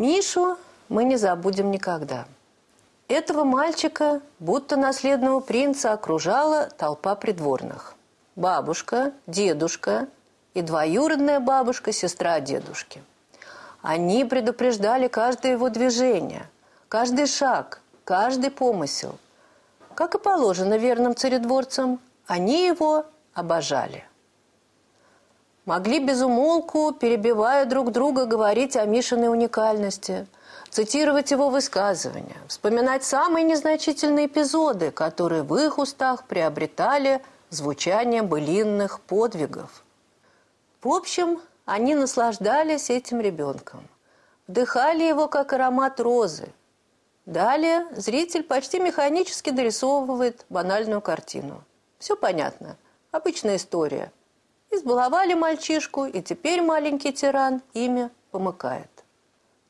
Мишу мы не забудем никогда. Этого мальчика, будто наследного принца, окружала толпа придворных. Бабушка, дедушка и двоюродная бабушка, сестра дедушки. Они предупреждали каждое его движение, каждый шаг, каждый помысел. Как и положено верным царедворцам, они его обожали. Могли безумолку, перебивая друг друга, говорить о Мишиной уникальности – цитировать его высказывания, вспоминать самые незначительные эпизоды, которые в их устах приобретали звучание былинных подвигов. В общем, они наслаждались этим ребенком, вдыхали его как аромат розы. Далее зритель почти механически дорисовывает банальную картину. Все понятно, обычная история. Избаловали мальчишку, и теперь маленький тиран ими помыкает.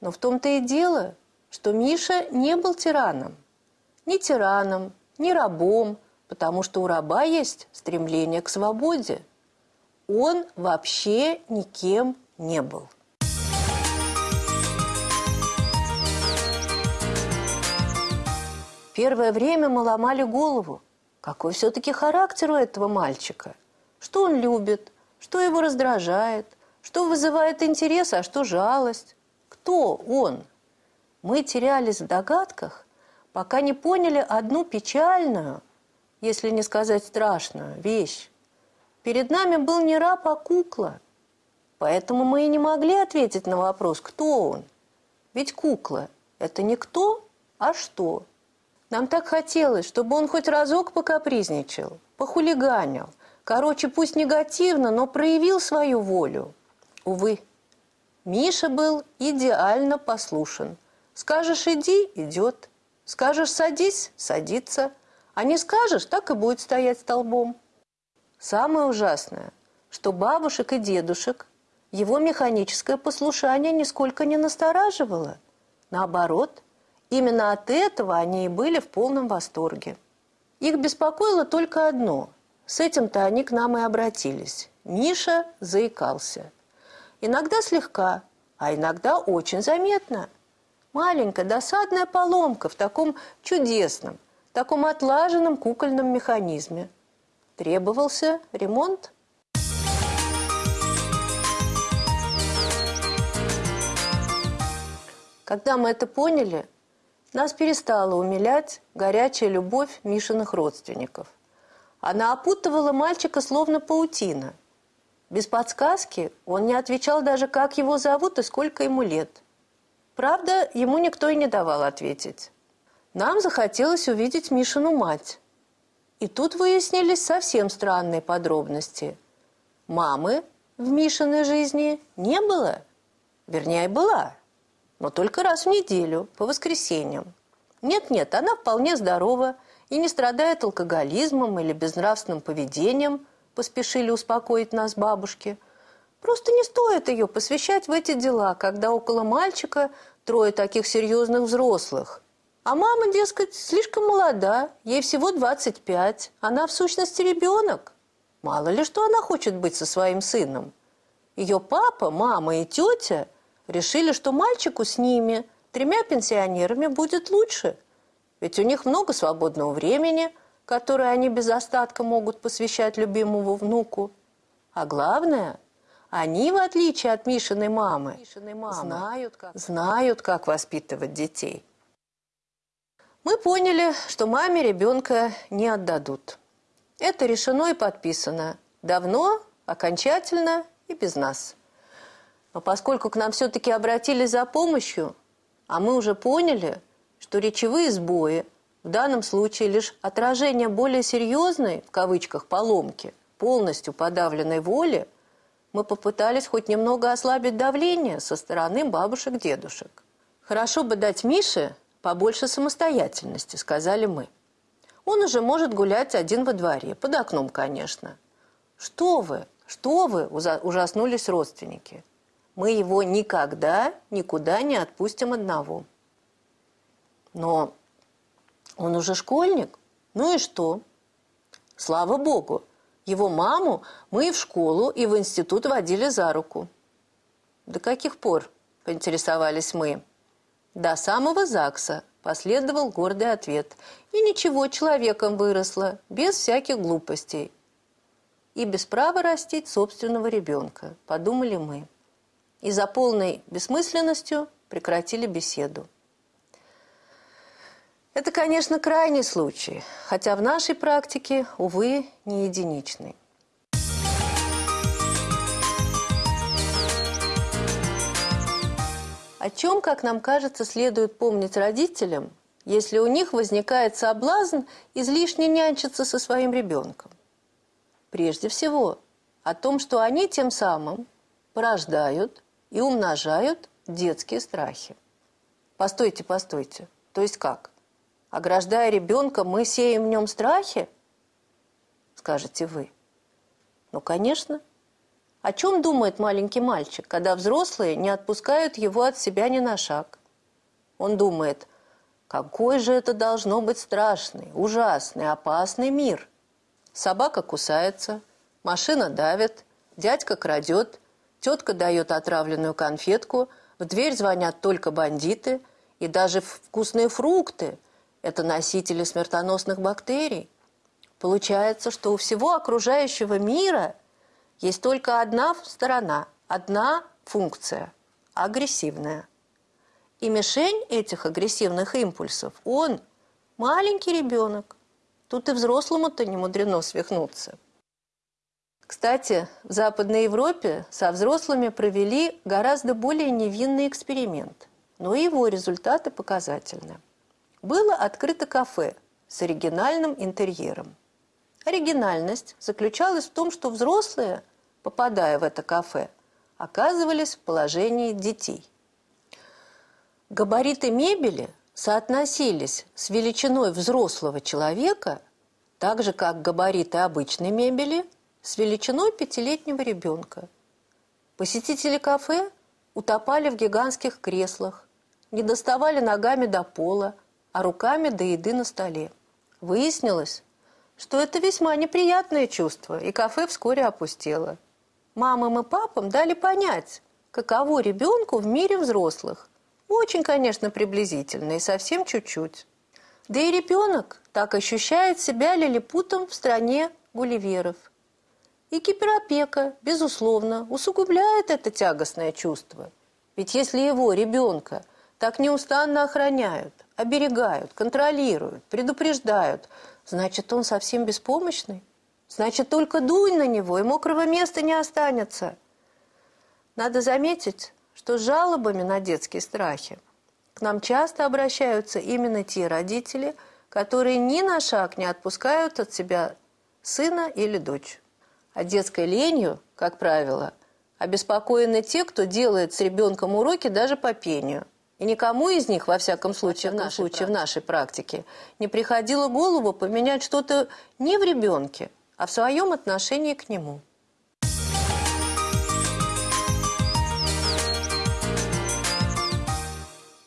Но в том-то и дело, что Миша не был тираном. Ни тираном, ни рабом, потому что у раба есть стремление к свободе. Он вообще никем не был. Первое время мы ломали голову. Какой все-таки характер у этого мальчика? Что он любит? Что его раздражает? Что вызывает интерес, а что жалость? Кто он? Мы терялись в догадках, пока не поняли одну печальную, если не сказать страшную, вещь. Перед нами был не раб, а кукла. Поэтому мы и не могли ответить на вопрос, кто он. Ведь кукла – это не кто, а что. Нам так хотелось, чтобы он хоть разок покапризничал, похулиганил. Короче, пусть негативно, но проявил свою волю. Увы, Миша был идеально послушен. Скажешь «иди» – идет. Скажешь «садись» – садится. А не скажешь – так и будет стоять столбом. Самое ужасное, что бабушек и дедушек его механическое послушание нисколько не настораживало. Наоборот, именно от этого они и были в полном восторге. Их беспокоило только одно – с этим-то они к нам и обратились. Миша заикался – Иногда слегка, а иногда очень заметно. Маленькая досадная поломка в таком чудесном, таком отлаженном кукольном механизме. Требовался ремонт. Когда мы это поняли, нас перестала умилять горячая любовь Мишиных родственников. Она опутывала мальчика словно паутина – без подсказки он не отвечал даже, как его зовут и сколько ему лет. Правда, ему никто и не давал ответить. Нам захотелось увидеть Мишину мать. И тут выяснились совсем странные подробности. Мамы в Мишиной жизни не было. Вернее, была. Но только раз в неделю, по воскресеньям. Нет-нет, она вполне здорова и не страдает алкоголизмом или безнравственным поведением – поспешили успокоить нас бабушки. Просто не стоит ее посвящать в эти дела, когда около мальчика трое таких серьезных взрослых. А мама, дескать, слишком молода, ей всего 25, она в сущности ребенок. Мало ли что она хочет быть со своим сыном. Ее папа, мама и тетя решили, что мальчику с ними, тремя пенсионерами, будет лучше. Ведь у них много свободного времени – которые они без остатка могут посвящать любимому внуку. А главное, они, в отличие от Мишиной мамы, Мишиной мамы знают, как... знают, как воспитывать детей. Мы поняли, что маме ребенка не отдадут. Это решено и подписано. Давно, окончательно и без нас. Но поскольку к нам все-таки обратились за помощью, а мы уже поняли, что речевые сбои – в данном случае лишь отражение более серьезной, в кавычках, поломки, полностью подавленной воли, мы попытались хоть немного ослабить давление со стороны бабушек-дедушек. «Хорошо бы дать Мише побольше самостоятельности», — сказали мы. «Он уже может гулять один во дворе, под окном, конечно». «Что вы, что вы!» – ужаснулись родственники. «Мы его никогда никуда не отпустим одного». Но он уже школьник? Ну и что? Слава богу, его маму мы и в школу, и в институт водили за руку. До каких пор, поинтересовались мы. До самого ЗАГСа последовал гордый ответ. И ничего, человеком выросла, без всяких глупостей. И без права растить собственного ребенка, подумали мы. И за полной бессмысленностью прекратили беседу. Это, конечно, крайний случай, хотя в нашей практике, увы, не единичный. О чем, как нам кажется, следует помнить родителям, если у них возникает соблазн излишне нянчиться со своим ребенком? Прежде всего, о том, что они тем самым порождают и умножают детские страхи. Постойте, постойте. То есть как? Ограждая ребенка, мы сеем в нем страхи? Скажете вы. Ну, конечно. О чем думает маленький мальчик, когда взрослые не отпускают его от себя ни на шаг? Он думает, какой же это должно быть страшный, ужасный, опасный мир. Собака кусается, машина давит, дядька крадет, тетка дает отравленную конфетку, в дверь звонят только бандиты, и даже вкусные фрукты – это носители смертоносных бактерий. Получается, что у всего окружающего мира – есть только одна сторона, одна функция – агрессивная. И мишень этих агрессивных импульсов – он, маленький ребенок. Тут и взрослому-то не мудрено свихнуться. Кстати, в Западной Европе со взрослыми провели гораздо более невинный эксперимент, но его результаты показательны. Было открыто кафе с оригинальным интерьером. Оригинальность заключалась в том, что взрослые, попадая в это кафе, оказывались в положении детей. Габариты мебели соотносились с величиной взрослого человека, так же как габариты обычной мебели с величиной пятилетнего ребенка. Посетители кафе утопали в гигантских креслах, не доставали ногами до пола, а руками до еды на столе. Выяснилось, что это весьма неприятное чувство, и кафе вскоре опустело. Мамам и папам дали понять, каково ребенку в мире взрослых. Очень, конечно, приблизительно и совсем чуть-чуть. Да и ребенок так ощущает себя лилипутом в стране гулливеров. И киберопека, безусловно, усугубляет это тягостное чувство. Ведь если его, ребенка, так неустанно охраняют, оберегают, контролируют, предупреждают, значит, он совсем беспомощный. Значит, только дунь на него, и мокрого места не останется. Надо заметить, что с жалобами на детские страхи к нам часто обращаются именно те родители, которые ни на шаг не отпускают от себя сына или дочь. А детской ленью, как правило, обеспокоены те, кто делает с ребенком уроки даже по пению – и никому из них, во всяком случае, в, нашей, случае, в нашей практике, не приходило голову поменять что-то не в ребенке, а в своем отношении к нему.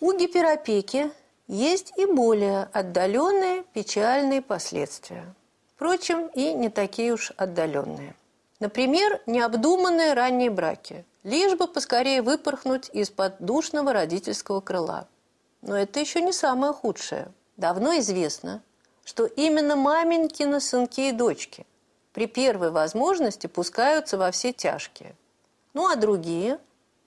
У гиперопеки есть и более отдаленные печальные последствия. Впрочем, и не такие уж отдаленные. Например, необдуманные ранние браки, лишь бы поскорее выпорхнуть из-под душного родительского крыла. Но это еще не самое худшее. Давно известно, что именно маменькины сынки и дочки при первой возможности пускаются во все тяжкие. Ну а другие,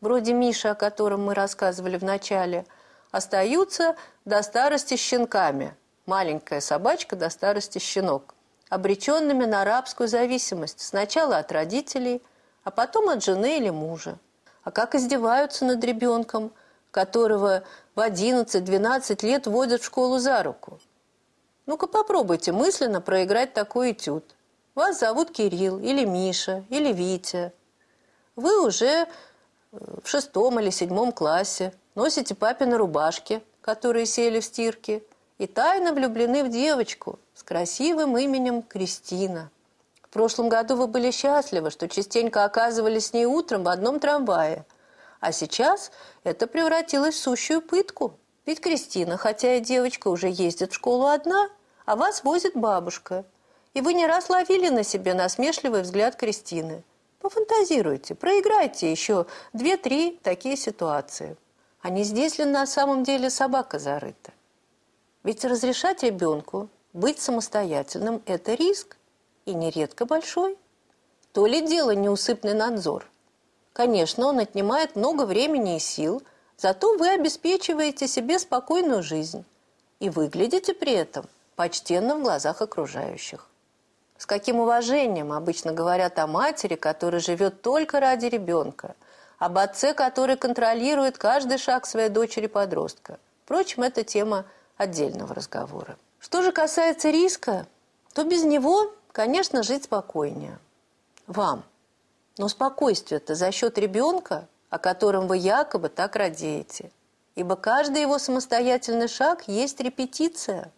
вроде Миши, о котором мы рассказывали в начале, остаются до старости щенками. Маленькая собачка до старости щенок обреченными на рабскую зависимость сначала от родителей, а потом от жены или мужа. А как издеваются над ребенком, которого в 11-12 лет водят в школу за руку? Ну-ка попробуйте мысленно проиграть такой этюд. Вас зовут Кирилл, или Миша, или Витя. Вы уже э, в шестом или седьмом классе носите папины рубашки, которые сели в стирке, и тайно влюблены в девочку – с красивым именем Кристина. В прошлом году вы были счастливы, что частенько оказывались с ней утром в одном трамвае. А сейчас это превратилось в сущую пытку. Ведь Кристина, хотя и девочка, уже ездит в школу одна, а вас возит бабушка. И вы не раз ловили на себе насмешливый взгляд Кристины. Пофантазируйте, проиграйте еще две-три такие ситуации. А не здесь ли на самом деле собака зарыта? Ведь разрешать ребенку быть самостоятельным – это риск, и нередко большой. То ли дело неусыпный надзор. Конечно, он отнимает много времени и сил, зато вы обеспечиваете себе спокойную жизнь и выглядите при этом почтенно в глазах окружающих. С каким уважением обычно говорят о матери, которая живет только ради ребенка, об отце, который контролирует каждый шаг своей дочери-подростка. Впрочем, это тема отдельного разговора. Что же касается риска, то без него, конечно, жить спокойнее. Вам. Но спокойствие-то за счет ребенка, о котором вы якобы так радеете. Ибо каждый его самостоятельный шаг есть репетиция.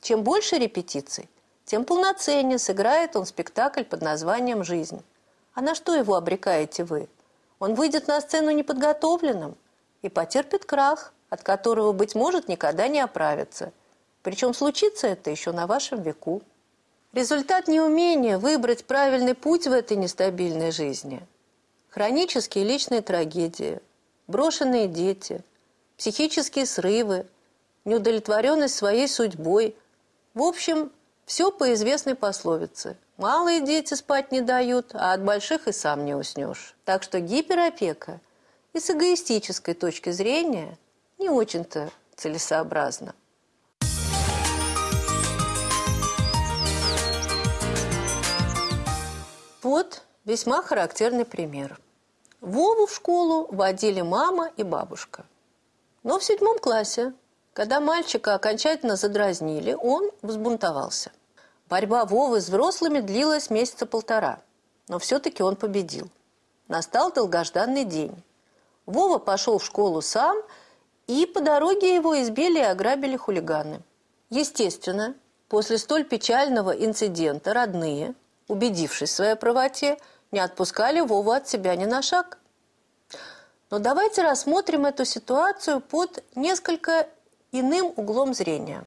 Чем больше репетиций, тем полноценнее сыграет он спектакль под названием «Жизнь». А на что его обрекаете вы? Он выйдет на сцену неподготовленным и потерпит крах, от которого, быть может, никогда не оправится. Причем случится это еще на вашем веку. Результат неумения выбрать правильный путь в этой нестабильной жизни. Хронические личные трагедии, брошенные дети, психические срывы, неудовлетворенность своей судьбой. В общем, все по известной пословице. Малые дети спать не дают, а от больших и сам не уснешь. Так что гиперопека и с эгоистической точки зрения не очень-то целесообразно. Вот весьма характерный пример. Вову в школу водили мама и бабушка. Но в седьмом классе когда мальчика окончательно задразнили, он взбунтовался. Борьба Вовы с взрослыми длилась месяца полтора, но все-таки он победил. Настал долгожданный день. Вова пошел в школу сам, и по дороге его избили и ограбили хулиганы. Естественно, после столь печального инцидента родные, убедившись в своей правоте, не отпускали Вову от себя ни на шаг. Но давайте рассмотрим эту ситуацию под несколько иным углом зрения.